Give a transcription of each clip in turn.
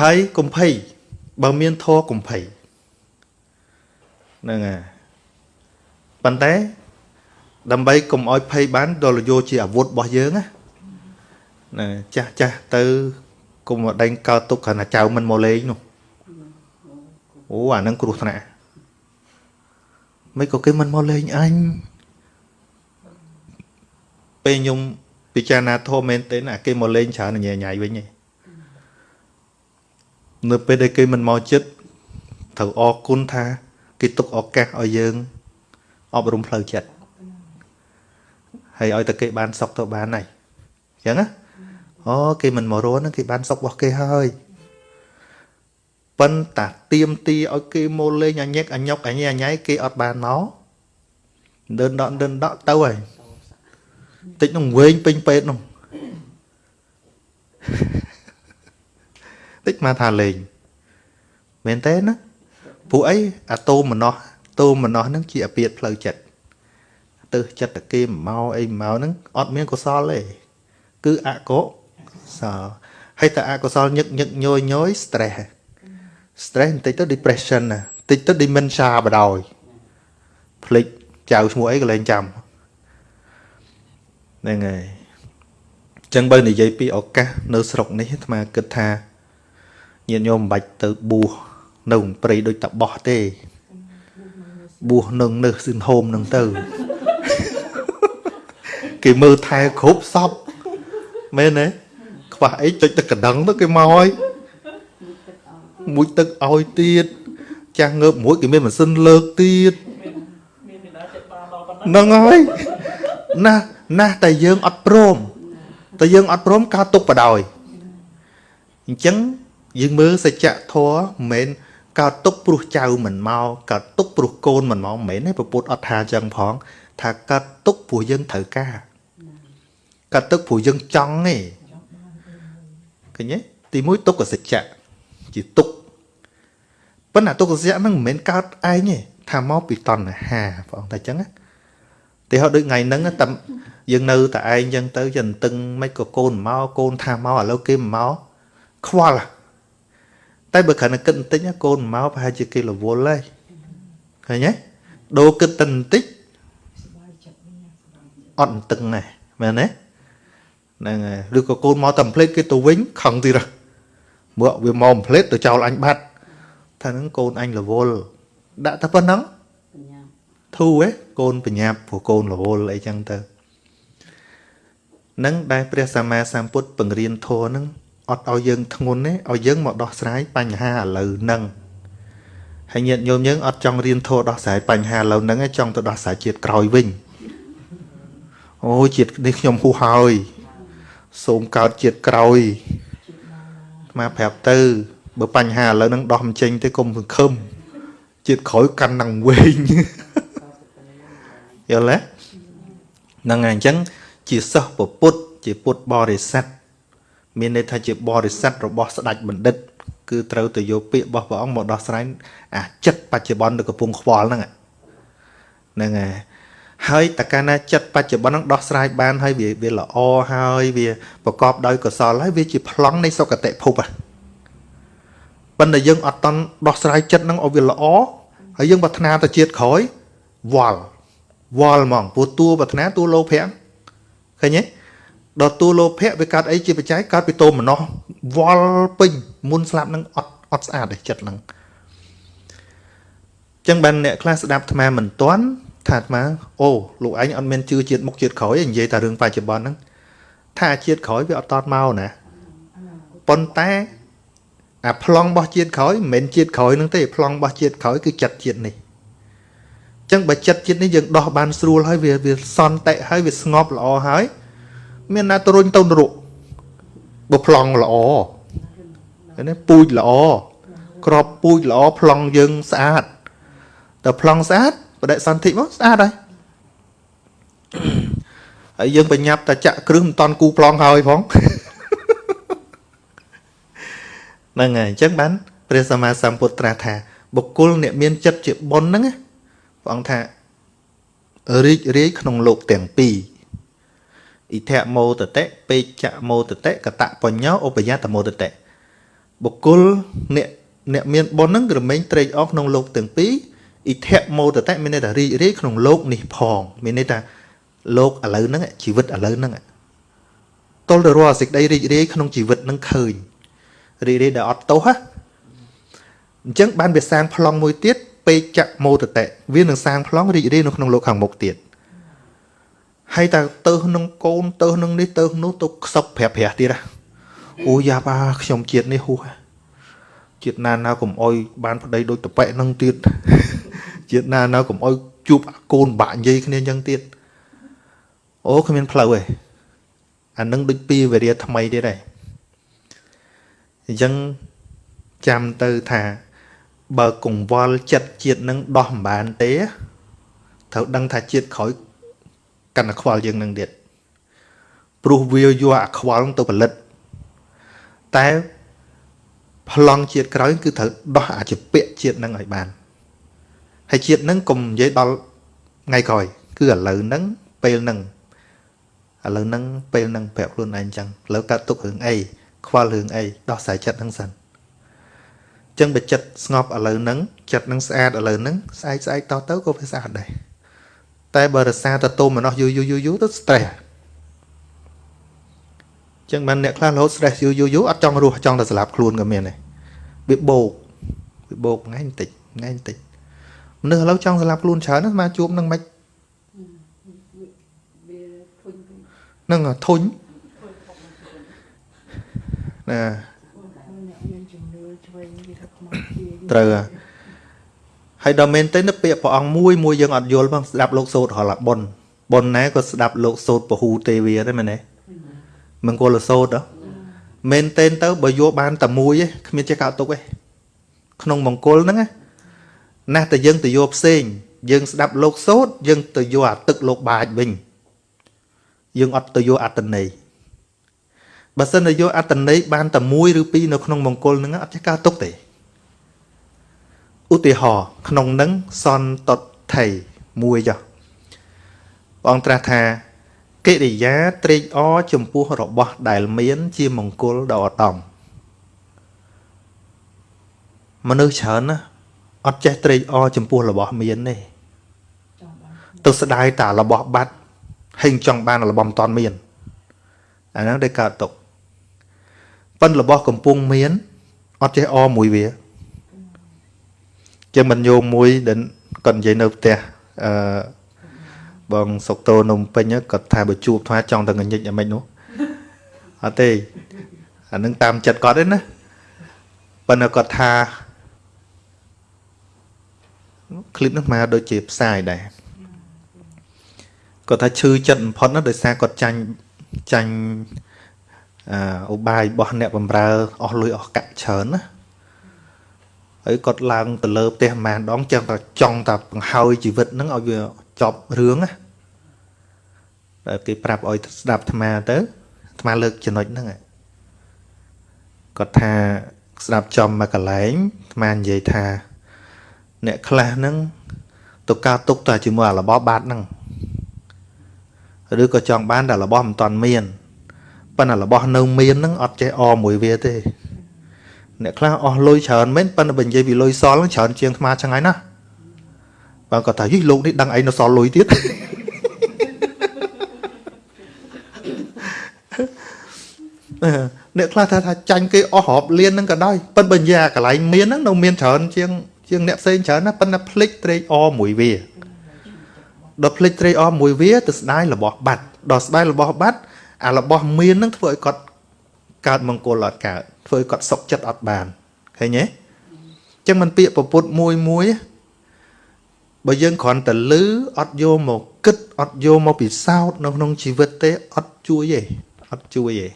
ហើយកុំភ័យបើមានធัวកុំភ័យហ្នឹងហើយប៉ុន្តែដើម្បីកុំឲ្យភ័យបានដល់យកជាអាវុធរបស់យើងណាណាចាស់ចាស់ទៅកុំដេញកើតទុកគ្រាន់តែចៅមិនមកលេងនោះអូអានឹងគ្រោះថ្នាក់មិនក៏គេមិនមកលេងអញពេលខ្ញុំពិចារណាធម៌មែនទេណាគេមកលេងច្រើនញ៉ៃញ៉ៃវិញឯង នៅពេលដែលគេមិនមកចិត្តត្រូវអរគុណថា គេទុកឱកាសឲ្យយើង អប់រំផ្លូវចិត្តហើយឲ្យតែគេបានសុខទៅបានហើយអញ្ចឹងណាអូគេមិនមករស់ហ្នឹងគេបានសុខរបស់គេហើយប៉ុន្តែទៀមទីឲ្យគេមកលេងអញែកអញុកអញែអញ៉ៃគេអត់បានមកដើនដកដើនដកទៅហើយតិចនឹងវែងពេញពេទ្យនោះ តិចមកថាលេងមែនទេណាពួកអីអាតូមម្នោះតូមម្នោះហ្នឹងជាអាពាតផ្លូវចិត្តទៅចិត្តតគេមកអីមកហ្នឹងអត់មានកុសលទេគឺអកុសលហើយតែអកុសលញឹកញឹកញយញយ stress stress បន្តិចទៅ depression ណាបន្តិចទៅ dementia បដ ாய் ភ្លេចចៅឈ្មោះអីក៏លែងចាំហ្នឹងហើយអញ្ចឹងបើនិយាយពីឱកាសនៅស្រុកនេះអាត្មាគិតថា ញាតិញោមមិនបាច់ទៅបួសនៅព្រៃដូចតបោះទេបួសនឹងនៅស៊ិនហូមនឹងទៅគេមើលថែគ្រប់សពមែនទេខ្វះអីចុចទឹកកណ្ដឹងទៅគេមកហើយមួយទឹកឲ្យទៀតចាស់ងើបមួយគេមានម៉ាស៊ីនលើកទៀតហ្នឹងហើយណាណាស់តែយើងអត់ព្រមតែយើងអត់ព្រមកើតទុកបដ ாய் អញ្ចឹង យើងមើលសច្ចធម៌មិនមែនកើតទុកព្រោះចៅមិនមកកើតទុកព្រោះកូនមិនមកមិនមែនទេពពុទ្ធអត់ថាអញ្ចឹងផង ថាកើតទុកព្រោះយើងត្រូវការកើតទុកព្រោះយើងចង់ទេឃើញទេទីមួយទុកសច្ចៈជាទុកប៉ុន្តែទុកសច្ចៈហ្នឹងមិនមែនកើតឯងទេថាមកពីតណ្ហាបងតែអញ្ចឹងណាទីហោដូចថ្ងៃហ្នឹងតែយើងនៅតែឯងអញ្ចឹងទៅចន្ទឹងមិនក៏កូនមកកូនថាមកឥឡូវគេមកខ្វល់ តែបើគ្រាន់តែគិតបន្តិចកូនមកប្រហែលជាគេរវល់ហើយឃើញទេដូរគិតតែបន្តិចអត់តឹងដែរមែនទេហ្នឹងហើយឬក៏កូនមកតែផ្លេតគេទៅវិញខឹងទៀតមកវាមកផ្លេតទៅចោលអញបាត់ថាហ្នឹងកូនអញរវល់ដាក់តែប៉ុណ្ណឹងធូរហ៎កូនបញ្ញាប់ព្រោះកូនរវល់អីចឹងទៅនឹងដែលព្រះសម្មាសម្ពុទ្ធបង្រៀនធម៌ហ្នឹង អត់ឲ្យយើងធ្ងន់ទេឲ្យយើងមកដោះស្រាយបញ្ហាឥឡូវហ្នឹងហើយញាតិញោមយើងអត់ចង់រៀនធម៌ដោះស្រាយបញ្ហាឥឡូវហ្នឹងទេចង់ទៅដោះស្រាយជាតិក្រោយវិញអូជាតិនេះខ្ញុំហួសហើយសូមកើតជាតិក្រោយមកប្រាប់ទៅបើបញ្ហាឥឡូវហ្នឹងដោះមិនចេញទេកុំសង្ឃឹមជាតិក្រោយកាន់នឹងវិញយល់ទេហ្នឹងហើយអញ្ចឹងជាសិស្សពុទ្ធជាពុទ្ធបរិស័ទ មានន័យថាជាបរិស័ទរបស់ស្ដេចបណ្ឌិត គឺត្រូវទៅយកពាក្យរបស់ព្រះអង្គមកដោះស្រាយអាចិត្តបច្ចុប្បន្ននៅកំពង់ខ្វល់ហ្នឹងហ្នឹងហើយហើយតកាលណាចិត្តបច្ចុប្បន្នហ្នឹងដោះស្រាយបានហើយវាវាល្អហើយវាប្រកបដោយកុសលហើយវាជាប្លង់នៃសុគតិភពហ៎ប៉ុន្តែយើងអត់តន់ដោះស្រាយចិត្តហ្នឹងឲ្យវាល្អហើយយើងប្រាថ្នាទៅជាតិក្រោយវល់វល់ហ្មងព្រោះតួប្រាថ្នាតួលោភៈឃើញទេ ដល់តួលោភៈវាកើតអីជាបច្ច័យកើតពីតោមនោះវល់ពេញមុនស្លាប់នឹងអត់អត់ស្អាតទេចិត្តហ្នឹងចឹងបានអ្នកខ្លះស្ដាប់អាត្មាមិនទាន់ថាអាត្មាអូលោកឯងអត់មានជឿជាតិមុខជាតិក្រោយនិយាយតែរឿងបច្ចុប្បន្នហ្នឹងថាជាតិក្រោយវាអត់តតមកណាប៉ុន្តែអាប្លង់របស់ជាតិក្រោយមិនមែនជាតិក្រោយហ្នឹងទេប្លង់របស់ជាតិក្រោយគឺចិត្តជាតិនេះចឹងបើចិត្តជាតិនេះយើងដោះបានស្រួលហើយវាវាសន្តិហើយវាស្ងប់ល្អហើយ មានណាទៅរុញទៅនរកបើប្លង់ល្អណាពូជល្អក្របពូជល្អប្លង់យើងស្អាតតែប្លង់ស្អាតបដិសន្ធិមកស្អាតហើយហើយយើងបញ្ញាប់តែចាក់គ្រឹះមិនតន់គូប្លង់ហើយផងហ្នឹងហើយអញ្ចឹងបានព្រះសម្មាសម្ពុទ្ធត្រាស់ថា បុគ្គលអ្នកមានចិត្តជាបុណ្យហ្នឹងព្រះអង្គថារីករាយក្នុងលោកទាំងពីរ អ៊ីធមោតតិពេជ្ជមោតតិកតបញ្ញោឧបយតមោតតិបុគ្គលអ្នកអ្នកមានបុណ្យហ្នឹងរមែងត្រេកអរក្នុងលោកទាំងពីរអ៊ីធៈមោតតៈមានន័យថារីករាយក្នុងលោកនេះផងមានន័យថាលោកឥឡូវហ្នឹងជីវិតឥឡូវហ្នឹងទល់ទៅរាល់សេចក្តីរីករាយក្នុងជីវិតហ្នឹងឃើញរីករាយដែលអត់ទោសណាអញ្ចឹងបានវាសាងប្លង់មួយទៀតពេកចៈមោតតៈវានឹងសាងប្លង់រីករាយនៅក្នុងលោកខាងមុខទៀត ហើយតើទៅក្នុងកូនទៅក្នុងនេះទៅនោះទៅខ្សឹបប្រាក់ប្រាក់ទៀតណាអូយ៉ាបាខ្ញុំជាតិនេះហួសជាតិណាណាកុំអោយបានប្តីដូចតប៉ែនឹងទៀតជាតិណាណាកុំអោយជួបកូនបាក់និយាយគ្នាអញ្ចឹងទៀតអូគ្មានផ្លូវទេអានឹងដូចពីវេរាថ្មីទៀតដែរអញ្ចឹងចាំទៅថាបើកង្វល់ចិត្តជាតិនឹងដោះមិនបានទេត្រូវដឹងថាជាតិក្រោយ កាន់តែខ្វល់យើងនឹងទៀតព្រោះវាយកអាខ្វល់ទៅផលិត តែប្លង់ជាតិក្រោយគឺត្រូវដោះអាចពៈជាតិនឹងឲ្យបានហើយជាតិនឹងកុំនិយាយដល់ថ្ងៃក្រោយ គឺឥឡូវហ្នឹងពេលហ្នឹងឥឡូវហ្នឹងពេលហ្នឹងប្រាប់ខ្លួនឯងអញ្ចឹងឥឡូវកាត់ទុករឿងអីខ្វល់រឿងអីដោះស្រាយចិត្តហ្នឹងសិនអញ្ចឹងបើចិត្តស្ងប់ឥឡូវហ្នឹងចិត្តនឹងស្អាតឥឡូវហ្នឹងស្អែកស្អែកតទៅក៏វាស្អាតដែរ តែបើរសាទៅទុំម្នោះយូរយូរយូរយូរទៅ stress ចឹងបានអ្នកខ្លះរហូត stress យូរយូរយូរអត់ចង់រស់ចង់តែស្លាប់ខ្លួនក៏មានដែរវាបោកវាបោកថ្ងៃបន្តិចថ្ងៃបន្តិចមនុស្សឥឡូវចង់ស្លាប់ខ្លួនច្រើនណាស់មកជួបនឹងមិននឹងធុញណាត្រូវហើ យដល់មែនទេនៅពាក្យព្រះអង្គមួយមួយយើងអត់យល់ផងស្ដាប់លោកសូត្ររហបុនបុនណាក៏ស្ដាប់លោកសូត្រពហូទេវាដែរមែនទេមង្គលសូត្រមែនទេទៅបើយកបានតែមួយឯងគ្មានចេះកោតទុកឯងក្នុងមង្គលហ្នឹងណាស់តែយើងទៅយកផ្សេង យើងស្ដាប់លោកសូត្រយើងទៅយកអាទឹកលោកបាចវិញយើងអត់ទៅយកអត្តន័យបើសិនតែយកអត្តន័យបានតែមួយឬពីរនៅក្នុងមង្គលហ្នឹងអត់ចេះកោតទុកទេ ឧទាហរណ៍ក្នុងនឹងសន្តថៃមួយចុះព្រះអង្គត្រាស់ថាកិរិយាត្រេកអរចំពោះរបស់ដែលមាន ជាមង្គលដ៏ឧត្តមមនុស្សច្រើនណាអត់ចេះត្រេកអរចំពោះរបស់មានទេទៅស្ដាយតារបស់បាត់ហេងចង់បានរបស់មិនតាន់មានអាហ្នឹងដែលកើតទុកប៉ិនរបស់កំពុងមានអត់ចេះអរមួយវា ចឹងមិនយោមួយដែលគាត់និយាយនៅផ្ទះអឺបងសុកតូនំពេញគាត់ថាបើជួបថាចង់តែងញិចអាម៉េចនោះអត់ទេអានឹងតាមចិត្តគាត់ទេណាប៉ុន្តែគាត់ថាคลิปនោះមកដូចជាផ្សាយដែរគាត់ថាឈឺចិត្តបំផុតណាដោយសារគាត់ចាញ់ចាញ់អឧបាយរបស់អ្នកបំរើអស់លុយអស់កាក់ច្រើនណា ហើយគាត់ឡើងទៅលើផ្ទះម្ដងចឹងតែចង់តែបង្ហើយជីវិតហ្នឹងឲ្យវាចប់រឿងណាតែគេប្រាប់ឲ្យស្ដាប់អាត្មាទៅអាត្មាលើកចំណុចហ្នឹងគាត់ថាស្ដាប់ចំមកកន្លែងអាត្មានិយាយថា អ្នកខ្លះហ្នឹងទៅការទុកតែជាមួយអារបស់បាត់ហ្នឹងឬក៏ចង់បានតែរបស់មិនតាន់មានប៉ុន្តែរបស់នៅមានហ្នឹងអត់ចេះអមួយវាទេ អ្នកខ្លះអស់លុយច្រើនមែនប៉ុន្តែបើនិយាយពីលុយសល់ច្រើនជាងថ្មចឹងហើយណាបើគាត់ថាយីលោកនេះដឹងអីនៅសល់លុយទៀតអ្នកខ្លះថាថាចាញ់គេអស់រាប់លានហ្នឹងក៏ដោយប៉ុន្តែបើនិយាយអាកន្លែងមានហ្នឹងនៅមានច្រើនជាងជាងអ្នកផ្សេងច្រើនណាប៉ុន្តែភ្លេចត្រេកអមួយវាដល់ភ្លេចត្រេកអមួយវាទៅស្ដាយរបស់បាត់ដល់ស្ដាយរបស់បាត់អារបស់មានហ្នឹងធ្វើឲ្យគាត់កើតមង្គលអត់កើត ធ្វើឲ្យគាត់សុខចិត្តអត់បានឃើញទេអញ្ចឹងมันពាក្យពពុតមួយមួយបើយើងគ្រាន់តែលឺអត់យកមកគិតអត់យកមកពិសោធន៍នៅក្នុងជីវិតទេអត់ជួយទេអត់ជួយទេ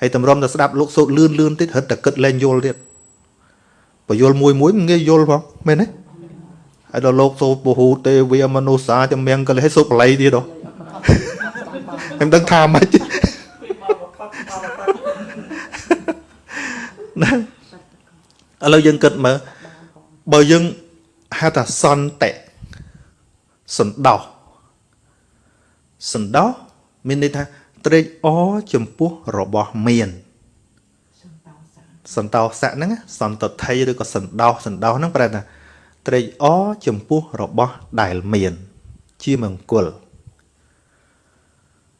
ហើយតម្រុំតែស្ដាប់លោកសូត្រលឿនលឿនតិចរត់តែគិតលែងយល់ទៀតបើយល់មួយមួយងាយយល់ផងមែនទេហើយដល់លោកសូត្រពហុទេវាមនុស្សសាចម្រៀងកលេសសូត្របល័យទៀតហ៎ខ្ញុំដឹងថាម៉េច ណាឥឡូវយើងគិតមើលបើយើងហៅថាសន្តិសន្តោសសន្តោសមានន័យថាត្រេកអរចំពោះរបស់មានសន្តោសៈហ្នឹងសន្តថីឬក៏សន្តោសសន្តោសហ្នឹងប្រែថាត្រេកអរចំពោះរបស់ដែលមាន ជាមង្គល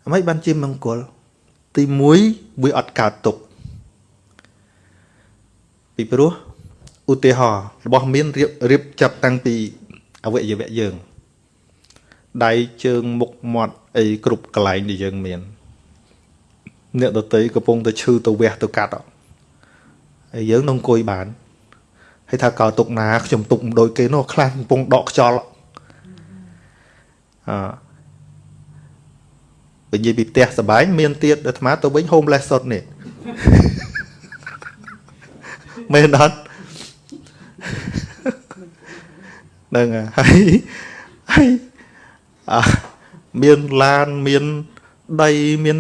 អ្មេចបានជាមង្គល ទី1វាអត់កើតទុក ពីព្រោះឧទាហរណ៍របស់មានរៀបរៀបចាប់តាំងពីអវយវៈយើងដៃជើងមុខមាត់អីគ្រប់កន្លែងដែលយើងមានអ្នកដតីកំពុងតែឈឺទៅវះទៅកាត់ហើយយើងនឹងអង្គុយបានហើយថាកោទុកណាខ្ញុំទុកមិនដូចគេនោះខ្លះកំពុងដកខ្យល់អឺនិយាយពីផ្ទះសបាយមានទៀតអាត្មាទៅវិញ homeless សុតនេះ មែនអត់ហ្នឹងហើយហើយអមានឡានមានដីមាន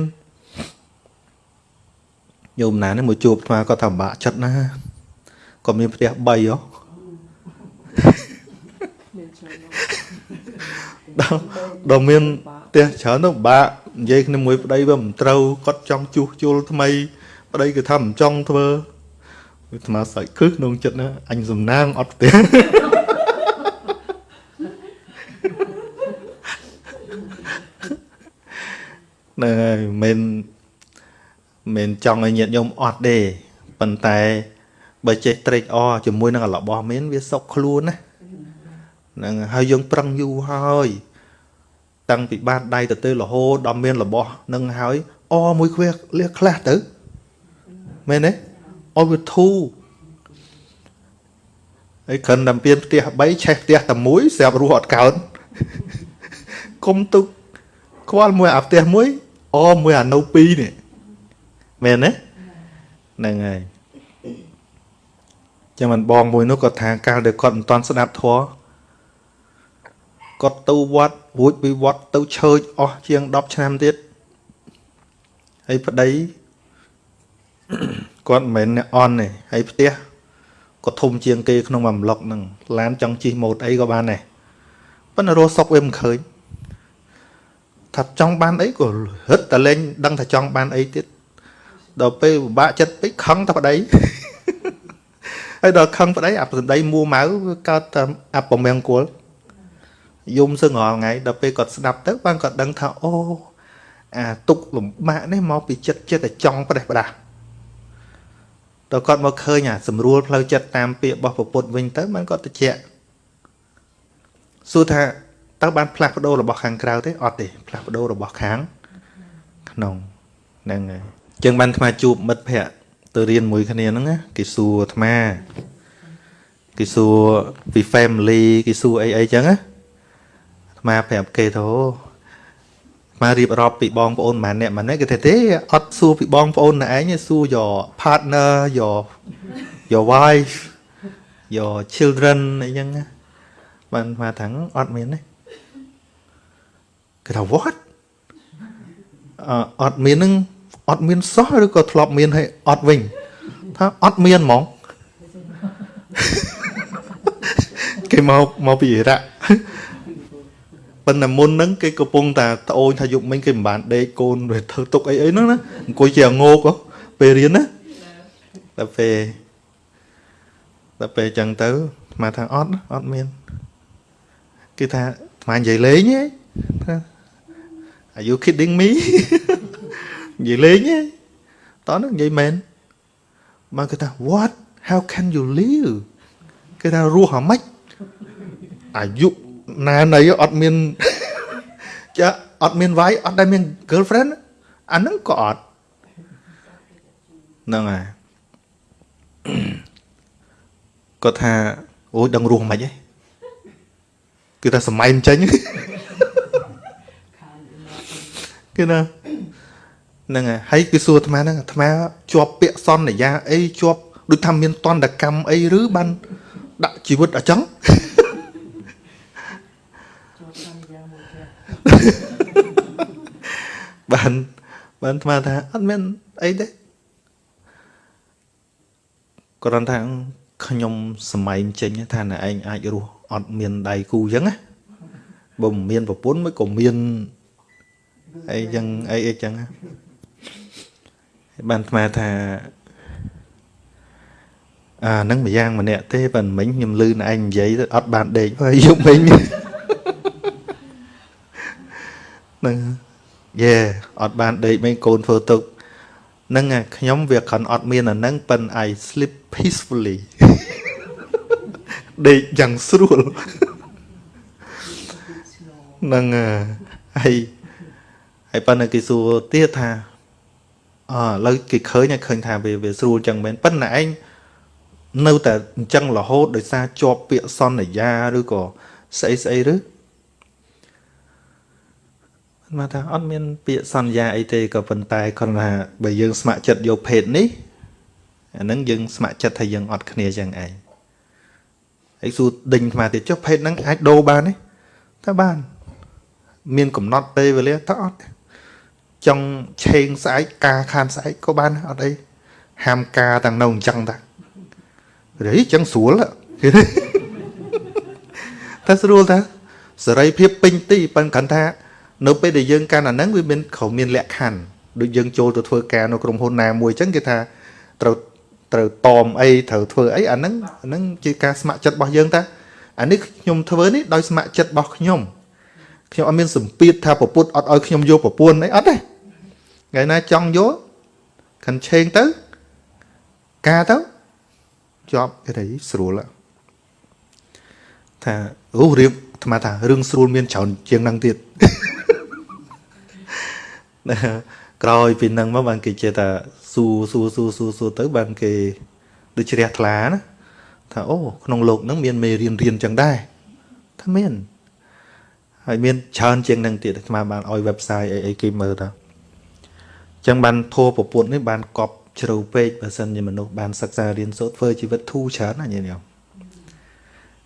ញោមណានេះមកជួបអាគាត់ថាពិបាកចិត្តណាគាត់មានផ្ទះ3ហ៎ដល់ដល់មានផ្ទះច្រើនទៅបាក់និយាយគ្នាមួយប្តីវាមិនត្រូវគាត់ចង់ជួសជុលថ្មី ប្តីគឺថាមិនចង់ធ្វើ វាស្មាសាច់គឺក្នុងចិត្តណាអញសំណាងអត់ផ្ទះហ្នឹងហើយមិនមិនចង់ឲ្យញាតិញោមអត់ទេប៉ុន្តែបើចេះត្រេកអរជាមួយនឹងរបស់មានវាសុខខ្លួនណាហ្នឹងហើយយើងប្រឹងយូរហើយតាំងពីបានដៃទៅទៅរហូតដល់មានរបស់នឹងហើយអមួយខ្វះលះខ្លះទៅមែនទេ អវាធូហើយគ្រាន់តែពៀនផ្ទះ3ឆេះផ្ទះតែមួយស្រាប់រស់អត់កើនគុំទុកខ្វល់មួយអាផ្ទះមួយអមួយអានៅ2នេះមែនទេហ្នឹងហើយចាំមិនបងមួយនោះគាត់ថាកាលដែលគាត់មិនតន់ស្ដាប់ធម៌គាត់ទៅវត្តរួចពីវត្តទៅឆើចអស់ជាង10ឆ្នាំទៀតហើយប្តី គាត់មិនមែនអ្នកអន់ទេហើយផ្ទះគាត់ធំជាងគេក្នុងមួយប្លុកហ្នឹងឡានចង់ជិះម៉ូតអីក៏បានដែរប៉ុន្តែរស់សុកវាមិនឃើញថាចង់បានអីក៏ហិតតែលេងដឹងថាចង់បានអីទៀតដល់ពេលពិបាកចិត្តពេកខឹងតែប្តីហើយដល់ខឹងប្តីអាប្តីមួម៉ៅកើតតែអពមង្គលយំសឹងរាល់ថ្ងៃដល់ពេលគាត់ស្ដាប់ទៅបានគាត់ដឹងថាអូអាទុកលំបាកនេះមកពីចិត្តចិត្តតែចង់ប្រេះផ្ដាស់ តើគាត់មកឃើញអាស្រួលផ្លូវចិត្តតាមពាក្យរបស់ពុទ្ធវិញទៅបានគាត់តិចសួរថាតើបានផ្លាស់ប្ដូររបស់ខាងក្រៅទេអត់ទេផ្លាស់ប្ដូររបស់ខាងក្នុងហ្នឹងហើយចឹងបានអាត្មាជួបមិត្តភ័ក្តិទៅរៀនមួយគ្នាហ្នឹងណាគេសួរអាត្មាគេសួរពី family គេសួរអីអីចឹងណាអាត្មាប្រាប់គេទៅ មករៀបរាប់ពីបងប្អូនម៉ាអ្នកម៉ាអ្នកគេថាទេអត់សួរពីបងប្អូនណែឯងសួរ your partner your your wife your children អីចឹងបានមកថាអត់មានទេគេថា what អត់មាននឹងអត់មានសោះឬក៏ធ្លាប់មានហើយអត់វិញថាអត់មានហ្មងគេមកមកពីអ៊ីរ៉ាក់ ប៉ុន្តែមុនហ្នឹងគេកំពុងតែត្អូញថាយប់មិញគេមិនបានដេកកូនវាធ្វើទុកអីអីហ្នឹងណាអង្គុយជាងោកពេលរៀនណាដល់ពេលដល់ពេលអញ្ចឹងទៅអាត្មាថាអត់អត់មានគេថាអាត្មានិយាយលេងហ៎ថា Are you kidding me និយាយលេងទេតោះហ្នឹងនិយាយមែនបានគេថា what how can you live គេថារស់អាម៉េចអាយុ ណាណីអត់មានចាអត់មានវាយអត់ដែលមាន girlfriend អាហ្នឹងក៏អត់ហ្នឹងហើយគាត់ថាអូយដឹងរស់មិនហិចទេគឺថាសម័យមិនចេញគឺណាហ្នឹងហើយគឺសួរអាត្មាហ្នឹងអាត្មាជាប់ពាក្យសន្យាអីជាប់ដូចថាមានតន្តកម្មអីឬបានដាក់ជីវិតអញ្ចឹង បានបានអាត្មាថាអត់មានអីទេគ្រាន់ថាខ្ញុំសម័យចេញថាណែឯងអាចរស់អត់មានដៃគូអញ្ចឹងណាបើមិនមានប្រពន្ធមិនក៏មានអីចឹងអីអីចឹងបានស្មាថាអាហ្នឹងម្យ៉ាងម្នាក់ទេប៉ុន្តែមិញខ្ញុំលឺណែឯងនិយាយទៅអត់បានដេកហើយយប់មិញហ្នឹង យេអត់បានដេកមិញកូនធ្វើទុកហ្នឹងខ្ញុំវាគ្រាន់អត់មានអាហ្នឹងប៉ុន្តែ I sleep peacefully ដេកយ៉ាងស្រួលហ្នឹងហើយហើយប៉ុន្តែគេសួរទៀតថាអឥឡូវគេឃើញឃើញថាវាវាស្រួលចឹងមែនប៉ុន្តែឯងនៅតែអញ្ចឹងរហូតដោយសារជាប់ពាក្យសន្យាឬក៏ស្អីស្អីឬ មកថាអត់មាន ពាក្យសន្យាអីទេក៏ប៉ុន្តែគ្រាន់ថាបើយើងស្ម័គ្រចិត្តយកភេទនេះអាហ្នឹងយើងស្ម័គ្រចិត្តថាយើងអត់គ្នាចឹងឯងហើយសួរដេញអាត្មាទៀតចុះភេទហ្នឹងអាចដូរបានទេតើបាន មានកំណត់ពេលវេលាតើអត់ចង់ឆេងស្អែកការខានស្អែកក៏បានអត់អីហាមការទាំងនៅអញ្ចឹងតារីអញ្ចឹងស្រួលតែស្រួលតាសេរីភាពពេញទីប៉ុន្តែគាត់ថា នៅពេលដែលយើងកាន់អាហ្នឹងវាមានក្រៅមានលក្ខខណ្ឌដូចយើងចូលទៅធ្វើការនៅក្រុមហ៊ុនណាមួយអញ្ចឹងគេថាត្រូវត្រូវតមអីត្រូវធ្វើអីអាហ្នឹងអាហ្នឹងជាការស្ម័គ្រចិត្តរបស់យើងតាអានេះខ្ញុំធ្វើនេះដោយស្ម័គ្រចិត្តរបស់ខ្ញុំខ្ញុំអត់មានសម្ពាធថាប្រពុតអត់ឲ្យខ្ញុំយកប្រពន្ធអីអត់ទេថ្ងៃណាចង់យកខាន់ឆេងទៅការទៅជាប់គេថាស្រួលថាអូរៀបអាត្មាថារឿងស្រួលមានច្រើនជាងហ្នឹងទៀត ក្រោយពីនឹងមកបានគេចេះថាស៊ូស៊ូស៊ូស៊ូស៊ូទៅបានគេដូចជ្រះថ្លាណាថាអូក្នុងលោកហ្នឹងមានមេរៀនរៀនចឹងដែរថាមានហើយមានច្រើនជាងនឹងទៀតអាត្មាបានឲ្យ website អីអីគេមើលទៅអញ្ចឹងបានធัวប្រពន្ធនេះបានកប់ជ្រៅពេកបើសិនជាមនុស្សបានសិក្សារៀនសូត្រធ្វើជីវិតធូរច្រើនណាស់ញាតិញោម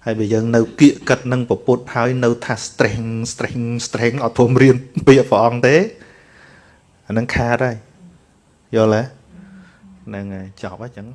ហើយបើយើងនៅគៀកកាត់នឹងប្រពន្ធហើយនៅថា strength strength strength អត់ព្រមរៀនពីព្រះអង្គទេ អានឹងខាតហើយយល់ទេហ្នឹងហើយចប់ហើយអញ្ចឹង